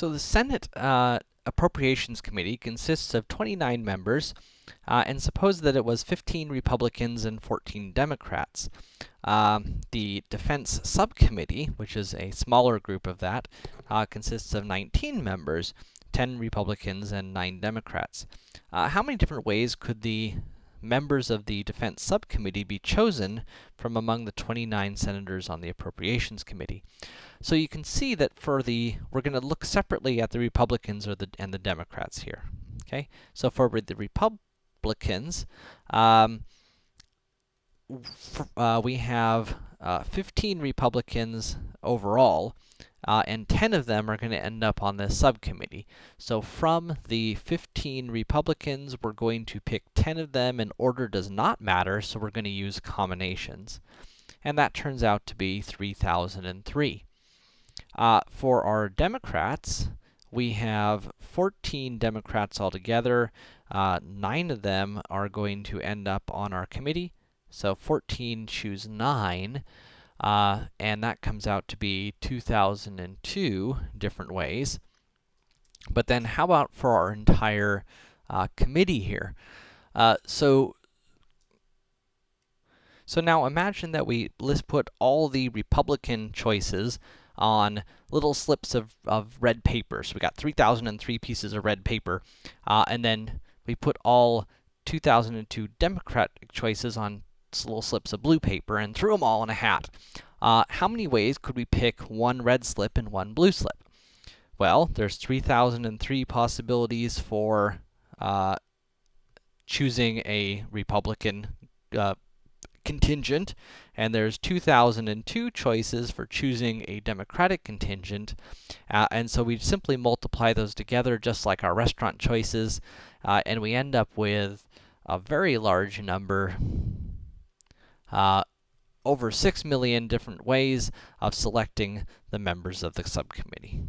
So the Senate uh, Appropriations Committee consists of 29 members, uh, and suppose that it was 15 Republicans and 14 Democrats. Um, the Defense Subcommittee, which is a smaller group of that, uh, consists of 19 members, 10 Republicans and 9 Democrats. Uh, how many different ways could the members of the Defense Subcommittee be chosen from among the 29 senators on the Appropriations Committee. So you can see that for the, we're going to look separately at the Republicans or the, and the Democrats here, okay? So for the Republicans, um, uh, we have uh, 15 Republicans overall, uh, and 10 of them are going to end up on this subcommittee. So from the 15 Republicans, we're going to pick 10 of them, and order does not matter, so we're going to use combinations. And that turns out to be 3003. Uh, for our Democrats, we have 14 Democrats altogether. Uh, 9 of them are going to end up on our committee, so 14 choose 9. Uh, and that comes out to be 2002 different ways. But then how about for our entire uh, committee here? Uh, so, so now imagine that we let's put all the Republican choices on little slips of, of red paper. So we got 3,003 pieces of red paper, uh, and then we put all 2002 Democratic choices on little slips of blue paper and threw them all in a hat. Uh, how many ways could we pick one red slip and one blue slip? Well, there's 3,003 possibilities for uh, choosing a Republican uh, contingent, and there's 2,002 choices for choosing a Democratic contingent, uh, and so we simply multiply those together just like our restaurant choices, uh, and we end up with a very large number uh, over 6 million different ways of selecting the members of the subcommittee.